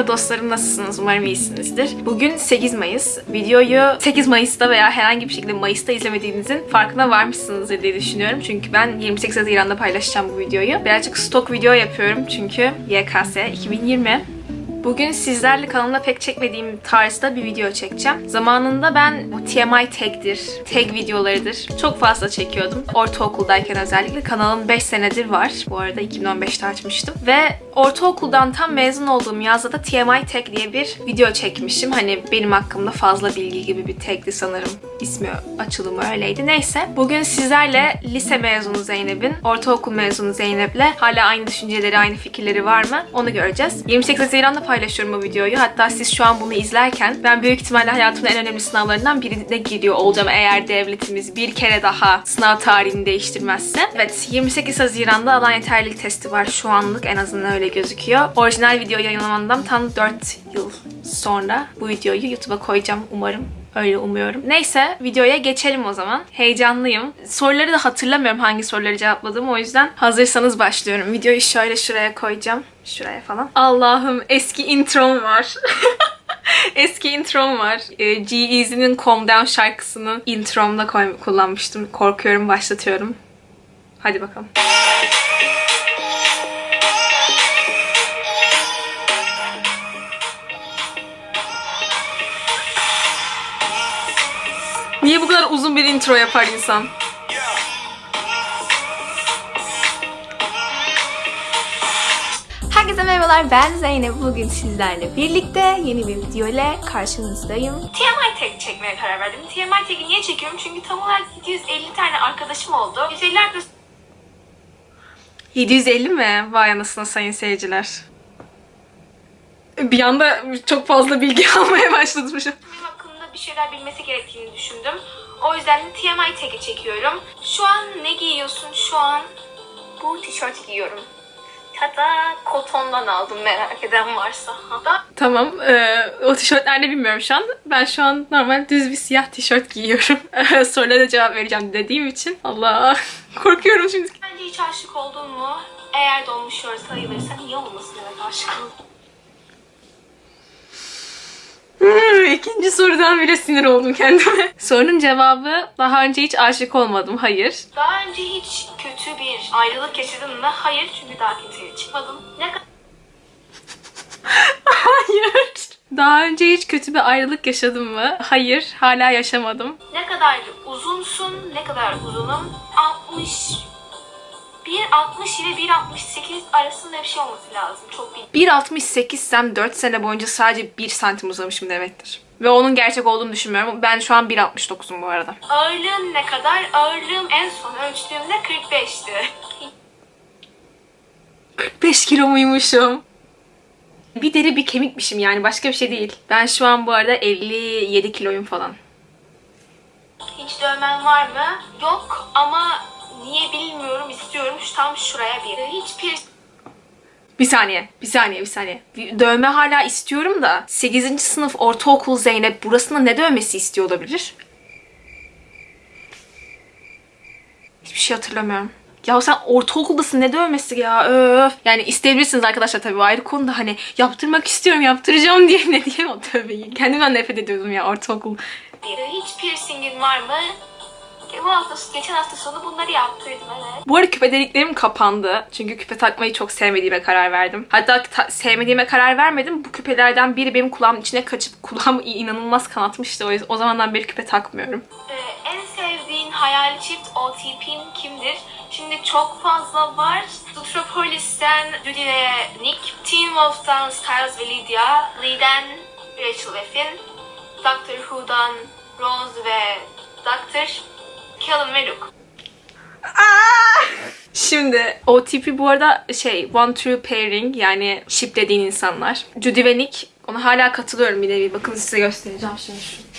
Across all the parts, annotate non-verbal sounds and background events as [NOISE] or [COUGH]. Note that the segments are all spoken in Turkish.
ve dostlarım nasılsınız? Umarım iyisinizdir. Bugün 8 Mayıs. Videoyu 8 Mayıs'ta veya herhangi bir şekilde Mayıs'ta izlemediğinizin farkına varmışsınızdır diye düşünüyorum. Çünkü ben 28 Haziran'da paylaşacağım bu videoyu. Birazcık stok video yapıyorum çünkü YKS 2020. Bugün sizlerle kanalımda pek çekmediğim tarzda bir video çekeceğim. Zamanında ben TMI tag'dir, tag videolarıdır çok fazla çekiyordum. Ortaokuldayken özellikle kanalım 5 senedir var. Bu arada 2015'te açmıştım. Ve ortaokuldan tam mezun olduğum yazda da TMI tag diye bir video çekmişim. Hani benim hakkımda fazla bilgi gibi bir tagdi sanırım. İsmi açılımı öyleydi. Neyse. Bugün sizlerle lise mezunu Zeynep'in, ortaokul mezunu Zeynep'le hala aynı düşünceleri, aynı fikirleri var mı? Onu göreceğiz. 28 Haziran'da paylaşıyorum bu videoyu. Hatta siz şu an bunu izlerken ben büyük ihtimalle hayatımın en önemli sınavlarından birine giriyor olacağım eğer devletimiz bir kere daha sınav tarihini değiştirmezse. Evet 28 Haziran'da alan yeterlilik testi var şu anlık en azından öyle gözüküyor. Orijinal video yayınlamamdan tam 4 yıl sonra bu videoyu YouTube'a koyacağım umarım. Öyle umuyorum. Neyse videoya geçelim o zaman. Heyecanlıyım. Soruları da hatırlamıyorum hangi soruları cevapladığımı o yüzden hazırsanız başlıyorum. Videoyu şöyle şuraya koyacağım. Şuraya falan. Allah'ım eski introm var. [LAUGHS] eski introm var. Ee, G-Eazy'nin Calm Down şarkısını intromda kullanmıştım. Korkuyorum başlatıyorum. Hadi bakalım. Kadar uzun bir intro yapar insan? Herkese merhabalar ben Zeynep. Bugün sizlerle birlikte yeni bir video ile karşınızdayım. TMI tag çekmeye karar verdim. TMI tag'i niye çekiyorum? Çünkü tam olarak 750 tane arkadaşım oldu. 150 arkadaşım 750 mi? Vay anasını sayın seyirciler. Bir anda çok fazla bilgi [LAUGHS] almaya başladım. Benim hakkında bir şeyler bilmesi gerektiğini düşündüm. O yüzden de TMI tag'i çekiyorum. Şu an ne giyiyorsun? Şu an bu tişört giyiyorum. Hatta kotondan aldım merak eden varsa. Hatta... Tamam. e, o tişört nerede bilmiyorum şu an. Ben şu an normal düz bir siyah tişört giyiyorum. [LAUGHS] Sorulara cevap vereceğim dediğim için. Allah [LAUGHS] korkuyorum şimdi. Bence hiç aşık oldun mu? Eğer dolmuş yor sayılırsa niye olmasın evet aşık oldum. Hmm, İkinci sorudan bile sinir oldum kendime. [LAUGHS] Sorunun cevabı daha önce hiç aşık olmadım. Hayır. Daha önce hiç kötü bir ayrılık yaşadın mı? Hayır. Çünkü daha kimseye çıkmadım. Ne kadar... [LAUGHS] Hayır. Daha önce hiç kötü bir ayrılık yaşadım mı? Hayır. Hala yaşamadım. Ne kadar uzunsun? Ne kadar uzunum? 60 1.60 ile 1.68 arasında bir şey olması lazım. Çok bir 1.68 sem 4 sene boyunca sadece 1 santim uzamışım demektir. Ve onun gerçek olduğunu düşünmüyorum. Ben şu an 1.69'um bu arada. Ağırlığın ne kadar? Ağırlığım en son ölçtüğümde 45'ti. 45 kilo muymuşum? Bir deri bir kemikmişim yani başka bir şey değil. Ben şu an bu arada 57 kiloyum falan. Hiç dövmen var mı? Yok ama niye bilmiyorum istiyorum şu tam şuraya bir. Hiç piercing bir saniye, bir saniye, bir saniye. Dövme hala istiyorum da 8. sınıf ortaokul Zeynep burasında ne dövmesi istiyor olabilir? Hiçbir şey hatırlamıyorum. Ya sen ortaokuldasın ne dövmesi ya öf. Yani isteyebilirsiniz arkadaşlar tabii ayrı konu da hani yaptırmak istiyorum yaptıracağım [LAUGHS] diye ne diyeyim o tövbeyi. Kendimden nefret ediyordum ya ortaokul. Hiç piercingin var mı? Bu hafta, geçen hafta sonu bunları yaptırdım evet. Bu arada küpe deliklerim kapandı. Çünkü küpe takmayı çok sevmediğime karar verdim. Hatta ta- sevmediğime karar vermedim. Bu küpelerden biri benim kulağımın içine kaçıp kulağımı inanılmaz kanatmıştı. O, yüzden, o zamandan beri küpe takmıyorum. Ee, en sevdiğin hayali çift OTP'in kimdir? Şimdi çok fazla var. Zootropolis'ten Judy ve Nick, Teen Wolf'tan Styles ve Lydia, Lee'den Rachel ve Finn, Doctor Who'dan Rose ve Doctor, Callum ve Luke. Şimdi OTP bu arada şey one true pairing yani shiplediğin insanlar. Judy ve Nick ona hala katılıyorum bir nevi. Bakın size göstereceğim şimdi şu.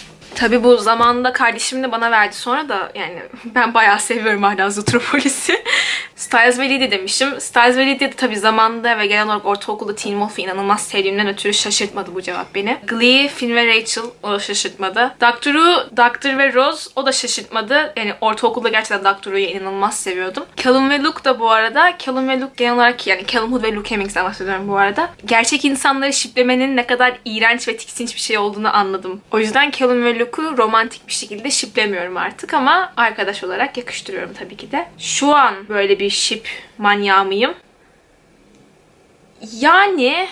Tabi bu zamanında kardeşim de bana verdi sonra da yani [LAUGHS] ben bayağı seviyorum hala Zootropolis'i. [LAUGHS] Styles ve Lydia demişim. Styles ve Lydia de tabii zamanında ve genel olarak ortaokulda Teen Wolf'u inanılmaz sevdiğimden ötürü şaşırtmadı bu cevap beni. Glee, Finn ve Rachel o da şaşırtmadı. Doctor Who, Doctor ve Rose o da şaşırtmadı. Yani ortaokulda gerçekten Doctor Who'yu inanılmaz seviyordum. Callum ve Luke da bu arada. Callum ve Luke genel olarak yani Callum Hood ve Luke Hemmings'den bahsediyorum bu arada. Gerçek insanları şiplemenin ne kadar iğrenç ve tiksinç bir şey olduğunu anladım. O yüzden Callum ve Luke'u romantik bir şekilde şiplemiyorum artık ama arkadaş olarak yakıştırıyorum tabii ki de. Şu an böyle bir şip manyağı mıyım? Yani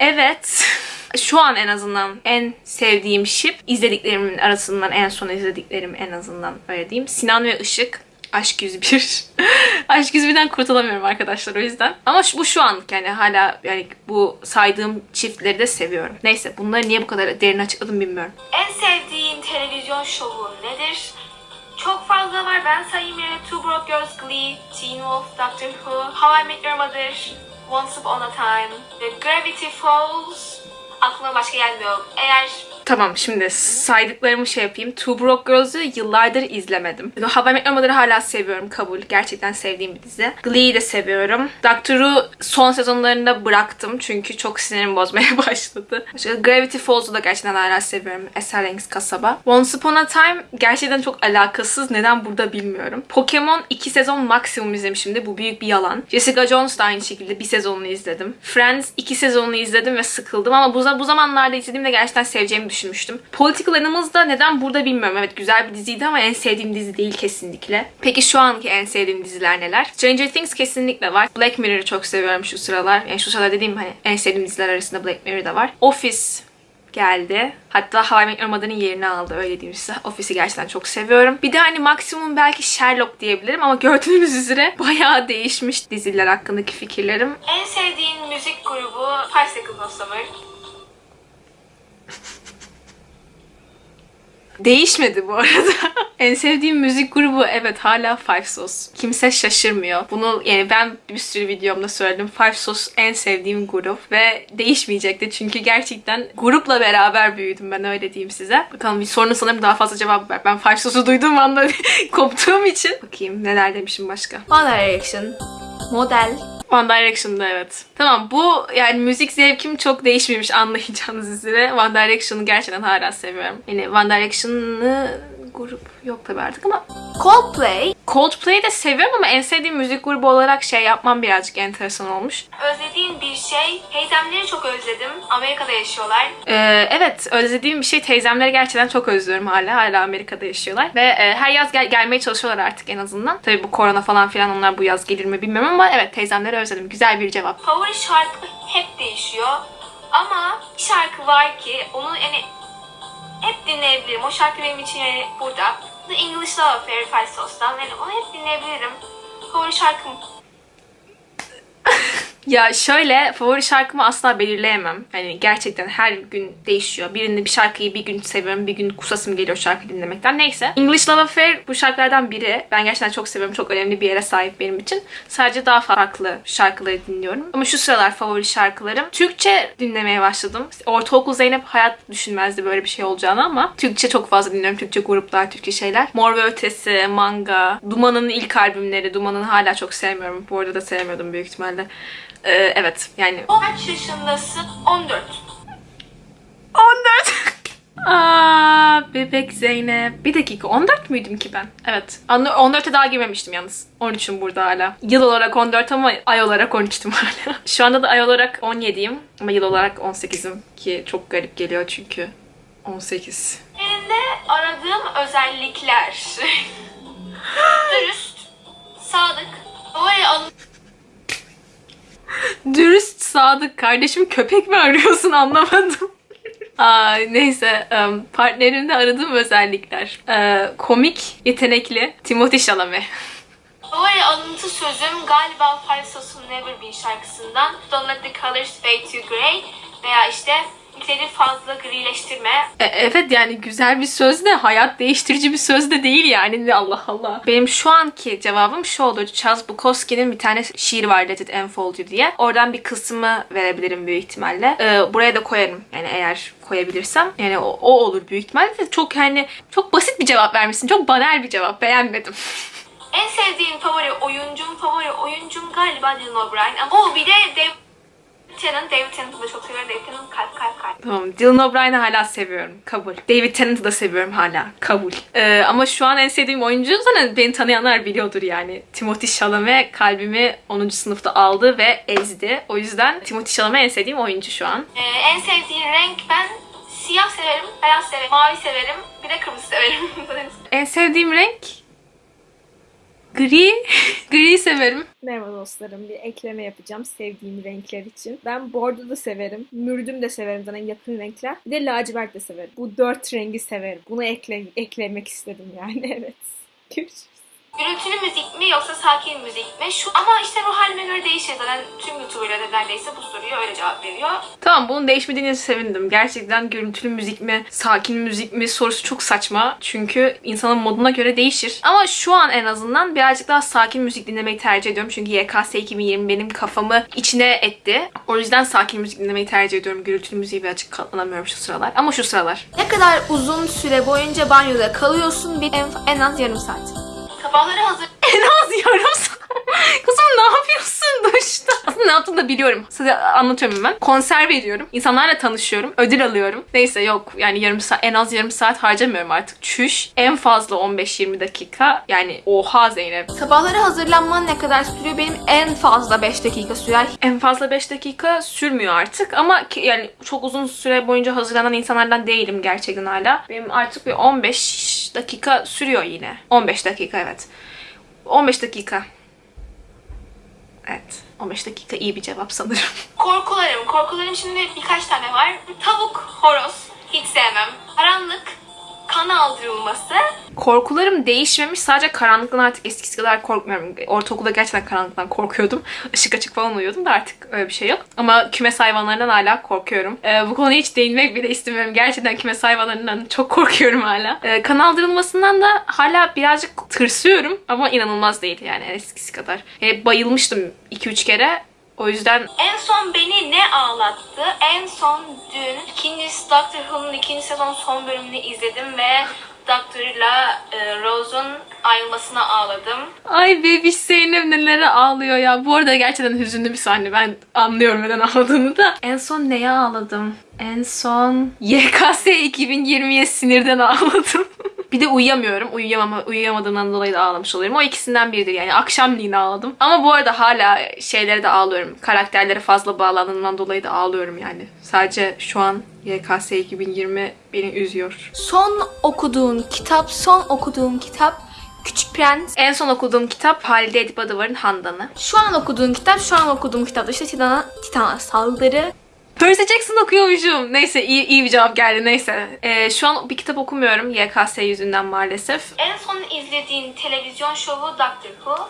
evet. [LAUGHS] Şu an en azından en sevdiğim şip izlediklerimin arasından en son izlediklerim en azından öyle diyeyim. Sinan ve Işık. Aşk 101. [LAUGHS] Aşk 101'den kurtulamıyorum arkadaşlar o yüzden. Ama şu, bu şu an yani hala yani bu saydığım çiftleri de seviyorum. Neyse bunları niye bu kadar derin açıkladım bilmiyorum. En sevdiğin televizyon şovu nedir? Çok fazla var. Ben sayayım yine Two Broke Girls, Glee, Teen Wolf, Doctor Who, How I Met Your Mother, Once Upon a Time, The Gravity Falls. Aklıma başka gelmiyor. Eğer Tamam şimdi saydıklarımı şey yapayım. Two Broke Girls'ı yıllardır izlemedim. How I hala seviyorum kabul. Gerçekten sevdiğim bir dizi. Glee'yi de seviyorum. Doctor Who son sezonlarında bıraktım çünkü çok sinirim bozmaya [LAUGHS] başladı. İşte Gravity Falls'u da gerçekten hala seviyorum. Esserengs kasaba. Once Upon a Time gerçekten çok alakasız. Neden burada bilmiyorum. Pokemon 2 sezon maksimum izlemişimdi. Bu büyük bir yalan. Jessica Jones da aynı şekilde bir sezonunu izledim. Friends 2 sezonunu izledim ve sıkıldım ama bu, bu zamanlarda izlediğimde gerçekten seveceğimi düşünmüştüm. Political Animals da neden burada bilmiyorum. Evet güzel bir diziydi ama en sevdiğim dizi değil kesinlikle. Peki şu anki en sevdiğim diziler neler? Stranger Things kesinlikle var. Black Mirror'ı çok seviyorum şu sıralar. Yani şu sıralar dediğim hani en sevdiğim diziler arasında Black Mirror da var. Office geldi. Hatta How I Met Your Mother'ın yerini aldı öyle diyeyim size. Office'i gerçekten çok seviyorum. Bir de hani maksimum belki Sherlock diyebilirim ama [LAUGHS] gördüğünüz üzere bayağı değişmiş diziler hakkındaki fikirlerim. En sevdiğin müzik grubu Seconds of Summer. Değişmedi bu arada. [LAUGHS] en sevdiğim müzik grubu evet hala Five Sauce. Kimse şaşırmıyor. Bunu yani ben bir sürü videomda söyledim. Five Sauce en sevdiğim grup ve değişmeyecekti çünkü gerçekten grupla beraber büyüdüm ben öyle diyeyim size. Bakalım bir sorunu sanırım daha fazla cevap ver. Ben Five Sauce'u duyduğum anda [LAUGHS] koptuğum için. Bakayım neler demişim başka. One Direction. Model. One Direction'da evet. Tamam bu yani müzik zevkim çok değişmemiş anlayacağınız üzere. One Direction'ı gerçekten hala seviyorum. Yani One Direction'ı grup yok tabii artık ama Coldplay. Coldplay'i de seviyorum ama en sevdiğim müzik grubu olarak şey yapmam birazcık enteresan olmuş. Özlediğin bir şey. Teyzemleri çok özledim. Amerika'da yaşıyorlar. Ee, evet özlediğim bir şey. Teyzemleri gerçekten çok özlüyorum hala. Hala Amerika'da yaşıyorlar. Ve e, her yaz gel gelmeye çalışıyorlar artık en azından. Tabii bu korona falan filan onlar bu yaz gelir mi bilmiyorum ama evet teyzemleri özledim. Güzel bir cevap. Favori şarkı hep değişiyor. Ama bir şarkı var ki onu yani hep dinleyebilirim. O şarkı benim için yani burada. The English Love Affair Five Sauce'dan. Yani onu hep dinleyebilirim. Favori şarkım [LAUGHS] ya şöyle favori şarkımı asla belirleyemem. Hani gerçekten her gün değişiyor. Birinde bir şarkıyı bir gün seviyorum, bir gün kusasım geliyor şarkı dinlemekten. Neyse. English Love Affair bu şarkılardan biri. Ben gerçekten çok seviyorum. Çok önemli bir yere sahip benim için. Sadece daha farklı şarkıları dinliyorum. Ama şu sıralar favori şarkılarım. Türkçe dinlemeye başladım. Ortaokul Zeynep hayat düşünmezdi böyle bir şey olacağını ama Türkçe çok fazla dinliyorum. Türkçe gruplar, Türkçe şeyler. Mor ve Ötesi, Manga, Duman'ın ilk albümleri. Duman'ın hala çok sevmiyorum. Bu arada da sevmiyordum büyük ihtimalle. Ee, evet yani. Kaç yaşındasın? 14. 14. [LAUGHS] Aa, bebek Zeynep. Bir dakika 14 müydüm ki ben? Evet. 14'e daha girmemiştim yalnız. 13'üm burada hala. Yıl olarak 14 ama ay olarak 13'tüm [LAUGHS] hala. Şu anda da ay olarak 17'yim ama yıl olarak 18'im ki çok garip geliyor çünkü 18. Elinde aradığım özellikler. [LAUGHS] sadık. Kardeşim köpek mi arıyorsun [LAUGHS] anlamadım. Aa, neyse partnerimde aradığım özellikler. Ee, komik, yetenekli, Timothy Chalamet. Favori alıntı sözüm galiba Farsos'un Never Been şarkısından Don't Let The Colors Fade To Grey veya işte renkleri fazla grileştirme. E, evet yani güzel bir söz de hayat değiştirici bir söz de değil yani Allah Allah. Benim şu anki cevabım şu olur. Charles Bukowski'nin bir tane şiir var Let It Unfold You diye. Oradan bir kısmı verebilirim büyük ihtimalle. Ee, buraya da koyarım yani eğer koyabilirsem. Yani o, o olur büyük ihtimalle. Çok yani çok basit bir cevap vermişsin. Çok banal bir cevap. Beğenmedim. En sevdiğim favori oyuncum, favori oyuncum galiba Dylan O'Brien. Ama o bir de David Tennant. David Tennant'ı da çok seviyorum. David Tennant kalp kalp kalp. Tamam. Dylan O'Brien'i hala seviyorum. Kabul. David Tennant'ı da seviyorum hala. Kabul. Ee, ama şu an en sevdiğim oyuncu zaten beni tanıyanlar biliyordur yani. Timothy Chalamet kalbimi 10. sınıfta aldı ve ezdi. O yüzden Timothy Chalamet en sevdiğim oyuncu şu an. Ee, en sevdiğim renk ben siyah severim, beyaz severim, mavi severim, bir de kırmızı severim. [LAUGHS] En sevdiğim renk gri. [LAUGHS] gri severim. Merhaba dostlarım. Bir ekleme yapacağım sevdiğim renkler için. Ben bordo da severim. Mürdüm de severim zaten yakın renkler. Bir de lacivert de severim. Bu dört rengi severim. Bunu ekle eklemek istedim yani [LAUGHS] evet. Görüşürüz. Gürültülü müzik mi yoksa sakin müzik mi? Şu ama işte ruh halime göre değişir zaten tüm YouTuber'lar da neredeyse bu soruya öyle cevap veriyor. Tamam bunun değişmediğine sevindim. Gerçekten gürültülü müzik mi, sakin müzik mi sorusu çok saçma. Çünkü insanın moduna göre değişir. Ama şu an en azından birazcık daha sakin müzik dinlemeyi tercih ediyorum. Çünkü YKS 2020 benim kafamı içine etti. O yüzden sakin müzik dinlemeyi tercih ediyorum. Gürültülü müziği birazcık katlanamıyorum şu sıralar. Ama şu sıralar. Ne kadar uzun süre boyunca banyoda kalıyorsun? Bir en, en az yarım saat. Sabahları hazır [LAUGHS] En az yarım saat. Kızım ne yapıyorsun duşta? Aslında ne yaptığını da biliyorum. Size anlatıyorum hemen. Konser veriyorum. İnsanlarla tanışıyorum. Ödül alıyorum. Neyse yok yani yarım saat, en az yarım saat harcamıyorum artık. Çüş. En fazla 15-20 dakika. Yani oha Zeynep. Sabahları hazırlanman ne kadar sürüyor? Benim en fazla 5 dakika sürer. En fazla 5 dakika sürmüyor artık ama ki- yani çok uzun süre boyunca hazırlanan insanlardan değilim gerçekten hala. Benim artık bir 15 dakika sürüyor yine. 15 dakika evet. 15 dakika. Evet. 15 dakika iyi bir cevap sanırım. [LAUGHS] Korkularım. Korkularım şimdi birkaç tane var. Tavuk, horoz. Hiç sevmem. Karanlık, kan aldırılması. Korkularım değişmemiş. Sadece karanlıktan artık eskisi kadar korkmuyorum. Ortaokulda gerçekten karanlıktan korkuyordum. [LAUGHS] Işık açık falan uyuyordum da artık öyle bir şey yok. Ama kümes hayvanlarından hala korkuyorum. Ee, bu konuya hiç değinmek bile istemiyorum. Gerçekten kümes hayvanlarından çok korkuyorum hala. Ee, kan aldırılmasından da hala birazcık tırsıyorum. Ama inanılmaz değil yani eskisi kadar. Ee, bayılmıştım 2-3 kere. O yüzden En son beni ne ağlattı? En son dün ikincisi Doctor Who'nun ikinci sezon son bölümünü izledim ve Doctor'la e, Rose'un ayrılmasına ağladım. Ay bebiş Zeynep nelere ağlıyor ya. Bu arada gerçekten hüzünlü bir sahne. Ben anlıyorum neden ağladığını da. En son neye ağladım? En son YKS 2020'ye sinirden ağladım. [LAUGHS] bir de uyuyamıyorum. Uyuyamama, uyuyamadığımdan dolayı da ağlamış oluyorum. O ikisinden biridir yani. Akşamleyin ağladım. Ama bu arada hala şeylere de ağlıyorum. Karakterlere fazla bağlandığımdan dolayı da ağlıyorum yani. Sadece şu an YKS 2020 beni üzüyor. Son okuduğun kitap, son okuduğun kitap Küçük Prens. En son okuduğum kitap Halide Edip Adıvar'ın Handan'ı. Şu an okuduğun kitap, şu an okuduğum kitap da işte Titan'a, Titan'a saldırı. Percy Jackson okuyormuşum. Neyse iyi, iyi bir cevap geldi neyse. Ee, şu an bir kitap okumuyorum YKS yüzünden maalesef. En son izlediğin televizyon şovu Doctor Who.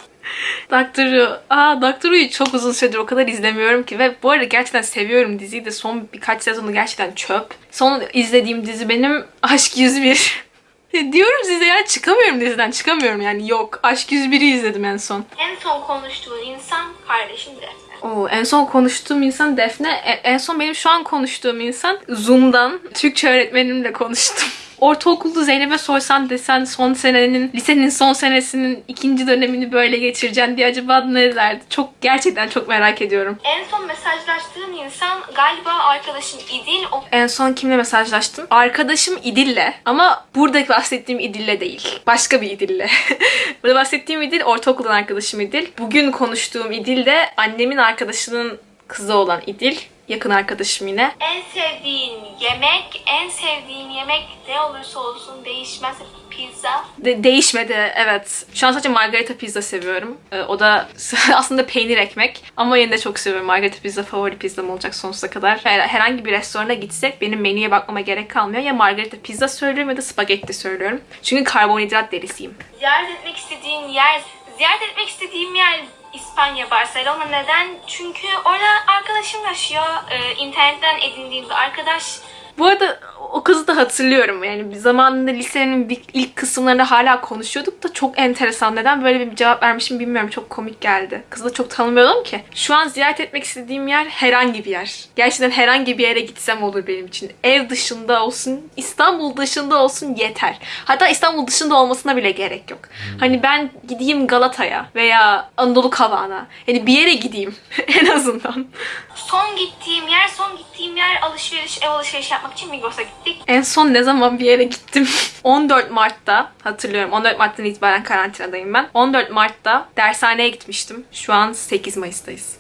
Doctor'u, aa Doctor'u çok uzun süredir o kadar izlemiyorum ki ve bu arada gerçekten seviyorum diziyi de son birkaç sezonu gerçekten çöp. Son izlediğim dizi benim Aşk 101. [LAUGHS] Diyorum size ya çıkamıyorum diziden çıkamıyorum yani yok. Aşk 101'i izledim en son. En son konuştuğun insan kardeşin Defne. Oo, en son konuştuğum insan Defne. E- En son benim şu an konuştuğum insan Zoom'dan Türkçe öğretmenimle konuştum. Ortaokulda Zeynep'e sorsan desen son senenin, lisenin son senesinin ikinci dönemini böyle geçireceksin diye acaba ne derdi? Çok gerçekten çok merak ediyorum. En son mesajlaştığın insan galiba arkadaşın İdil. O En son kimle mesajlaştım? Arkadaşım İdil'le. Ama burada bahsettiğim İdil'le değil. Başka bir İdil'le. [LAUGHS] burada bahsettiğim İdil ortaokuldan arkadaşım İdil. Bugün konuştuğum İdil de annemin arkadaşının kızı olan İdil. Yakın arkadaşım yine. En sevdiğin yemek, en sevdiğin yemek ne olursa olsun değişmez. Pizza. De- değişmedi evet. Şu an sadece margarita pizza seviyorum. Ee, o da [LAUGHS] aslında peynir ekmek. Ama yine de çok seviyorum. Margarita pizza favori pizzam olacak sonsuza kadar. Her- herhangi bir restorana gitsek benim menüye bakmama gerek kalmıyor. Ya margarita pizza söylüyorum ya da spagetti söylüyorum. Çünkü karbonhidrat delisiyim. Ziyaret etmek istediğin yer, ziyaret etmek istediğim yer İspanya, Barcelona. Neden? Çünkü orada arkadaşım yaşıyor. Ee, internetten edindiğim bir arkadaş Bu arada o kızı da hatırlıyorum. Yani bir zamanında lisenin ilk kısımlarında hala konuşuyorduk da çok enteresan. Neden böyle bir cevap vermişim bilmiyorum. Çok komik geldi. Kızı da çok tanımıyordum ki. Şu an ziyaret etmek istediğim yer herhangi bir yer. Gerçekten herhangi bir yere gitsem olur benim için. Ev dışında olsun, İstanbul dışında olsun yeter. Hatta İstanbul dışında olmasına bile gerek yok. Hani ben gideyim Galata'ya veya Anadolu Kavağı'na. Yani bir yere gideyim [LAUGHS] en azından. Son gittiğim yer, son gittiğim yer alışveriş, ev alışverişi yapmak için Migros'a gittik. En son ne zaman bir yere gittim? [LAUGHS] 14 Mart'ta hatırlıyorum. 14 Mart'tan itibaren karantinadayım ben. 14 Mart'ta dershaneye gitmiştim. Şu an 8 Mayıs'tayız.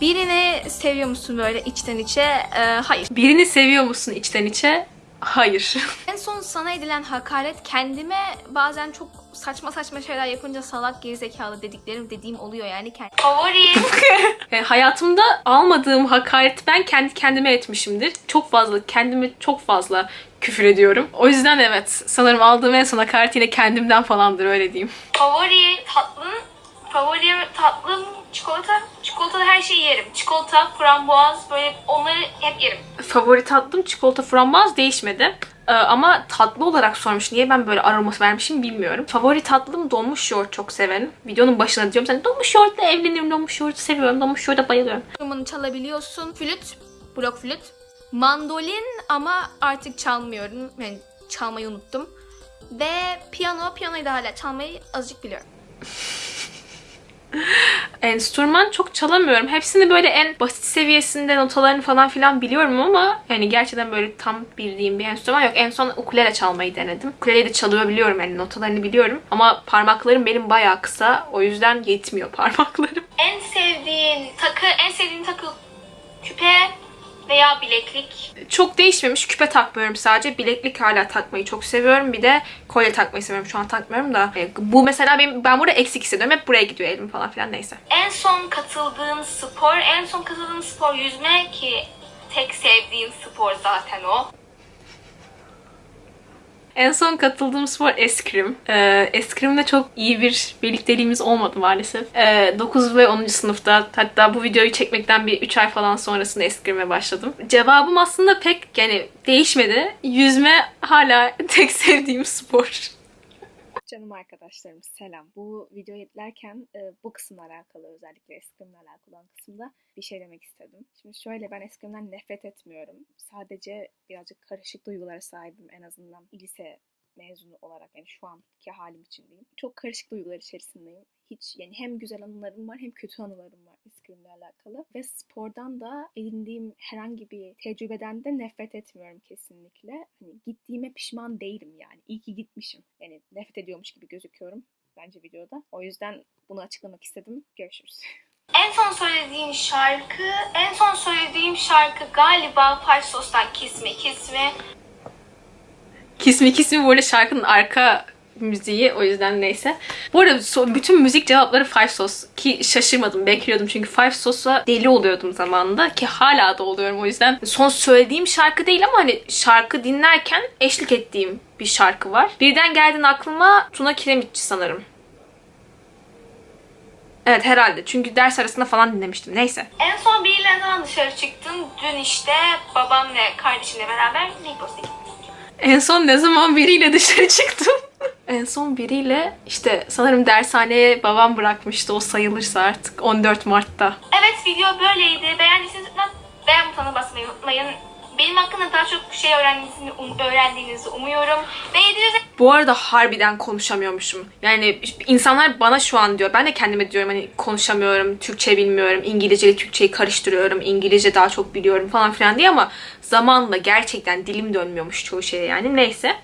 Birini seviyor musun böyle içten içe? Ee, hayır. Birini seviyor musun içten içe? Hayır. [LAUGHS] En son sana edilen hakaret kendime bazen çok saçma saçma şeyler yapınca salak gerizekalı dediklerim dediğim oluyor yani. Kend- Favori, [LAUGHS] E, hayatımda almadığım hakaret ben kendi kendime etmişimdir. Çok fazla, kendime çok fazla küfür ediyorum. O yüzden evet, sanırım aldığım en son hakaret yine kendimden falandır öyle diyeyim. favori tatlım, favori tatlım çikolata. Çikolatalı her şeyi yerim. Çikolata, frambuaz böyle onları hep yerim. Favori tatlım çikolata frambuaz değişmedi. Ee, ama tatlı olarak sormuş. Niye ben böyle aroması vermişim bilmiyorum. Favori tatlım donmuş yoğurt çok severim. Videonun başına diyorum sen donmuş yoğurtla evlenirim. Donmuş yoğurtu seviyorum. Donmuş yoğurda bayılıyorum. Enstrümanı çalabiliyorsun. Flüt, blok flüt. Mandolin ama artık çalmıyorum. Yani çalmayı unuttum. Ve piyano, piyanoyu da hala çalmayı azıcık biliyorum. [LAUGHS] Enstrüman çok çalamıyorum. Hepsini böyle en basit seviyesinde notalarını falan filan biliyorum ama yani gerçekten böyle tam bildiğim bir enstrüman yok. En son ukulele çalmayı denedim. Ukuleleyi de çalıyor biliyorum yani notalarını biliyorum. Ama parmaklarım benim bayağı kısa. O yüzden yetmiyor [LAUGHS] parmaklarım. En sevdiğin takı, en sevdiğin takı küpe veya bileklik. Çok değişmemiş. Küpe takmıyorum sadece. Bileklik hala takmayı çok seviyorum. Bir de kolye takmayı seviyorum. Şu an takmıyorum da. E, Bu mesela benim, ben burada eksik hissediyorum. Hep buraya gidiyor elim falan filan neyse. En son katıldığın spor, en son katıldığın spor yüzme ki tek sevdiğin spor zaten o. En son katıldığım spor eskrim. Ee, eskrimle çok iyi bir birlikteliğimiz olmadı maalesef. Ee, 9 ve 10. sınıfta hatta bu videoyu çekmekten bir 3 ay falan sonrasında eskrime başladım. Cevabım aslında pek yani değişmedi. Yüzme hala [LAUGHS] tek sevdiğim spor. Canım arkadaşlarım selam. Bu videoyu editlerken e, bu kısımla alakalı özellikle eskrimle alakalı olan kısımda bir şey demek istedim. Şimdi şöyle ben eskrimden nefret etmiyorum. Sadece birazcık karışık duygulara sahibim en azından lise mezunu olarak yani şu anki halim için diyeyim. Çok karışık duygular içerisindeyim. Hiç yani hem güzel anılarım var hem kötü anılarım var eskrimle alakalı. Ve spordan da edindiğim herhangi bir tecrübeden de nefret etmiyorum kesinlikle. Hani gittiğime pişman değilim yani. İyi ki gitmişim. Yani nefret ediyormuş gibi gözüküyorum bence videoda. O yüzden bunu açıklamak istedim. Görüşürüz. [LAUGHS] En son söylediğin şarkı, en son söylediğim şarkı galiba Five Sos'tan Kiss Me Kiss Me. Kismi Kismi arada şarkının arka müziği o yüzden neyse. Bu arada bütün müzik cevapları Five Sos ki şaşırmadım bekliyordum çünkü Five Sos'a deli oluyordum zamanında ki hala da oluyorum o yüzden son söylediğim şarkı değil ama hani şarkı dinlerken eşlik ettiğim bir şarkı var. Birden geldin aklıma Tuna Kiremitçi sanırım. Evet herhalde çünkü ders arasında falan dinlemiştim neyse. En son biriyle zaman dışarı çıktın? Dün işte babamla kardeşimle beraber Migros'a gittik. En son ne zaman biriyle dışarı çıktım? [LAUGHS] en son biriyle işte sanırım dershaneye babam bırakmıştı o sayılırsa artık 14 Mart'ta. Evet video böyleydi. Beğendiyseniz lütfen beğen butonuna basmayı unutmayın. Benim hakkında daha çok şey öğrendiğinizi, um- öğrendiğinizi umuyorum. Ve 700 Bu arada harbiden konuşamıyormuşum. Yani insanlar bana şu an diyor. Ben de kendime diyorum hani konuşamıyorum, Türkçe bilmiyorum, İngilizce ile Türkçeyi karıştırıyorum, İngilizce daha çok biliyorum falan filan diye ama zamanla gerçekten dilim dönmüyormuş çoğu şeye yani. Neyse.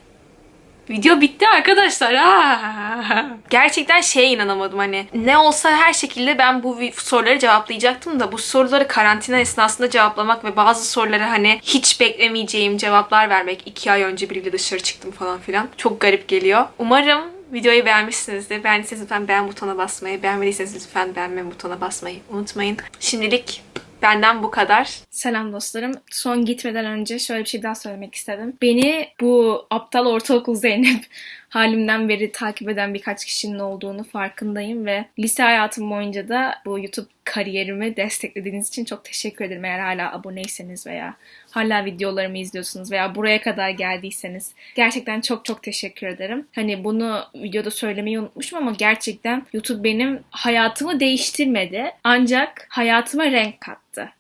Video bitti arkadaşlar. Aa! Gerçekten şeye inanamadım hani ne olsa her şekilde ben bu soruları cevaplayacaktım da bu soruları karantina esnasında cevaplamak ve bazı sorulara hani hiç beklemeyeceğim cevaplar vermek. iki ay önce biriyle dışarı çıktım falan filan. Çok garip geliyor. Umarım videoyu beğenmişsinizdir. Beğendiyseniz lütfen beğen butonuna basmayı, beğenmediyseniz lütfen beğenme butonuna basmayı unutmayın. Şimdilik benden bu kadar. Selam dostlarım. Son gitmeden önce şöyle bir şey daha söylemek istedim. Beni bu aptal ortaokul Zeynep [LAUGHS] halimden beri takip eden birkaç kişinin olduğunu farkındayım ve lise hayatım boyunca da bu YouTube kariyerimi desteklediğiniz için çok teşekkür ederim. Eğer hala aboneyseniz veya hala videolarımı izliyorsunuz veya buraya kadar geldiyseniz gerçekten çok çok teşekkür ederim. Hani bunu videoda söylemeyi unutmuşum ama gerçekten YouTube benim hayatımı değiştirmedi ancak hayatıma renk kattı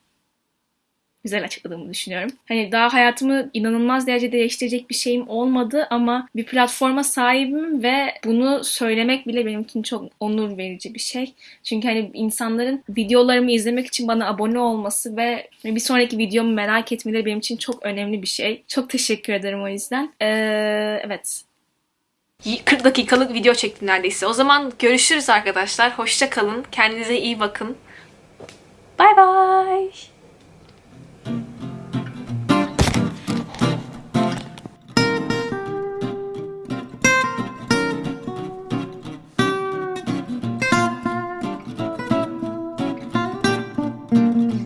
güzel açıkladığımı düşünüyorum. Hani daha hayatımı inanılmaz derecede değiştirecek bir şeyim olmadı ama bir platforma sahibim ve bunu söylemek bile benim için çok onur verici bir şey. Çünkü hani insanların videolarımı izlemek için bana abone olması ve bir sonraki videomu merak etmeleri benim için çok önemli bir şey. Çok teşekkür ederim o yüzden. Ee, evet. 40 dakikalık video çektim neredeyse. O zaman görüşürüz arkadaşlar. Hoşça kalın. Kendinize iyi bakın. Thank you.